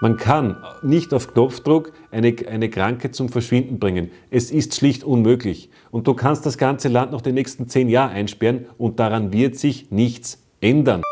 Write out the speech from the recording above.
Man kann nicht auf Knopfdruck eine, eine Kranke zum Verschwinden bringen. Es ist schlicht unmöglich. Und du kannst das ganze Land noch die nächsten zehn Jahre einsperren und daran wird sich nichts ändern.